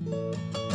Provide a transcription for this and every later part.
No,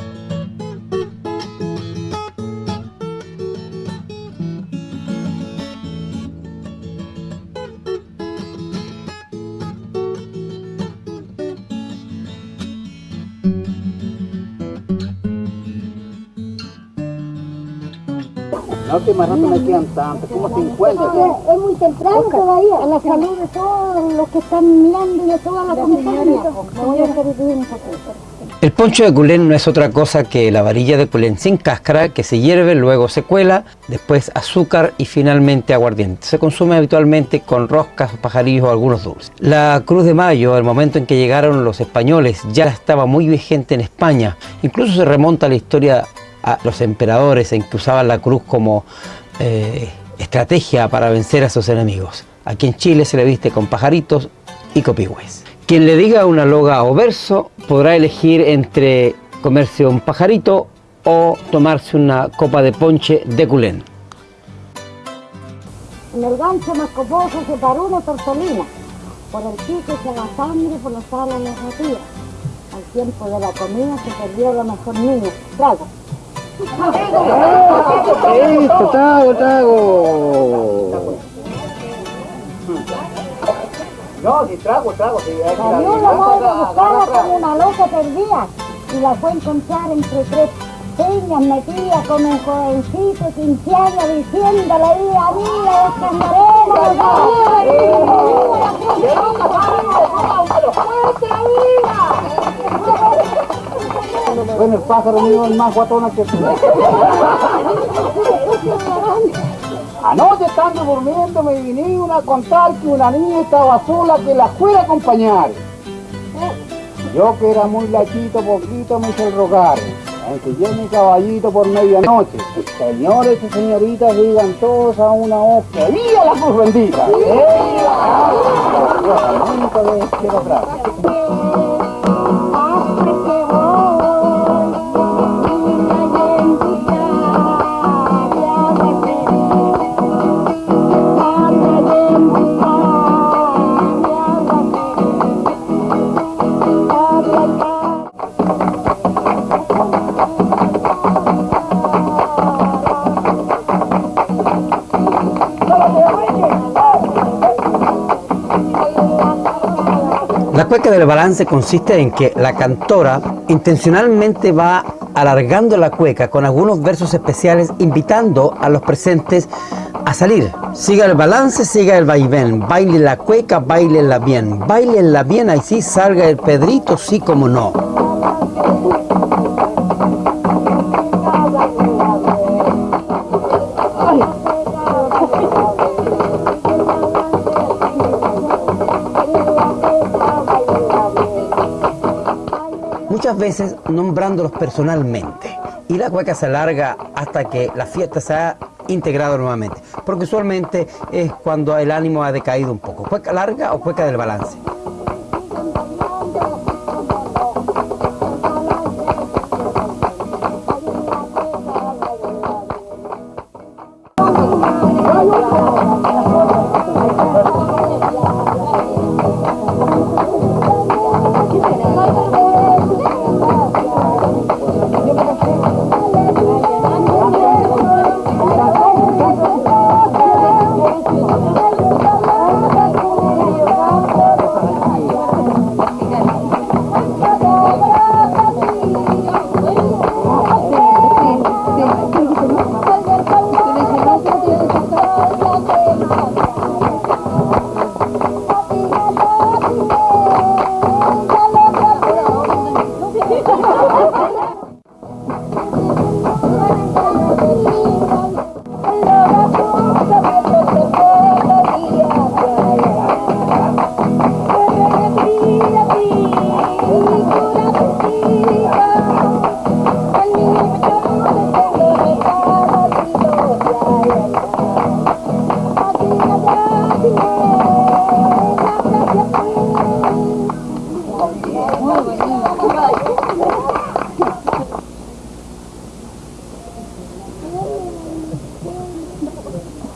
más rato me quedan tantos, como 50. Es muy temprano todavía. A la salud de todos los que están mirando y de toda la comunidad. Me voy a interrumpir un poquito. El poncho de culén no es otra cosa que la varilla de culén sin cáscara que se hierve, luego se cuela, después azúcar y finalmente aguardiente. Se consume habitualmente con roscas, pajarillos o algunos dulces. La Cruz de Mayo, al momento en que llegaron los españoles, ya estaba muy vigente en España. Incluso se remonta a la historia a los emperadores en que usaban la cruz como eh, estrategia para vencer a sus enemigos. Aquí en Chile se le viste con pajaritos y copigües. Quien le diga una loga o verso podrá elegir entre comerse un pajarito o tomarse una copa de ponche de culén. En el gancho más coposo se paró una tortolina. Por el pico se la sangre, por los alas las ratías. Al tiempo de la comida se perdió la mejor niña. Trago. Listo, trago. No, si trago, trago. Si la madre como una loca perdida y la fue a encontrar entre tres peñas metidas con un jovencito quinceaños diciéndole vida, vida, Bueno, el pájaro mío es más guatona que tú. Anoche estando durmiendo me vinieron a contar que una niña estaba sola que la fuera a acompañar. Yo que era muy lachito, poquito me hice el rogar. Enseñé mi caballito por medianoche. Señores y señoritas, digan todos a una voz ¡Viva la cruz bendita! Atrás. Cueca del balance consiste en que la cantora intencionalmente va alargando la cueca con algunos versos especiales invitando a los presentes a salir. Siga el balance, siga el vaivén, baile la cueca, bailenla bien, bailenla bien, ahí sí salga el pedrito, sí como no. Muchas veces nombrándolos personalmente. Y la cueca se alarga hasta que la fiesta se ha integrado nuevamente, porque usualmente es cuando el ánimo ha decaído un poco. ¿Cueca larga o cueca del balance?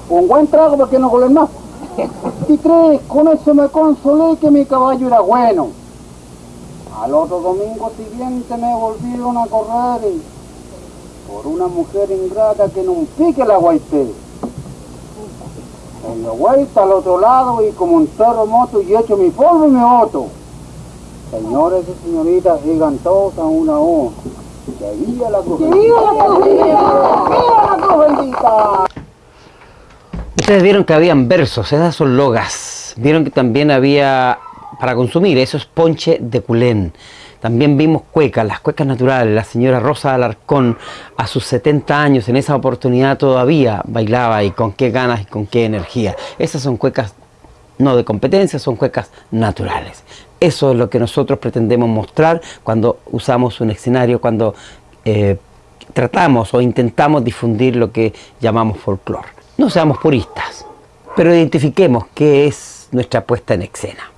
Un buen trago para que no colen más. Y tres, con eso me consolé que mi caballo era bueno. Al otro domingo siguiente me volvieron a correr por una mujer ingrata que no pique la guaité. En la vuelta al otro lado y como un moto y hecho mi polvo y mi voto. Señores y señoritas, digan todos a una voz. Que viva la cruz. ¡Viva la cruz! ¡Viva la cruz bendita! Ustedes vieron que habían versos, esas son logas. Vieron que también había para consumir, eso es ponche de culén. También vimos cuecas, las cuecas naturales. La señora Rosa Alarcón, a sus 70 años, en esa oportunidad todavía bailaba y con qué ganas y con qué energía. Esas son cuecas no de competencia, son cuecas naturales. Eso es lo que nosotros pretendemos mostrar cuando usamos un escenario, cuando eh, tratamos o intentamos difundir lo que llamamos folclore. No seamos puristas, pero identifiquemos qué es nuestra puesta en escena.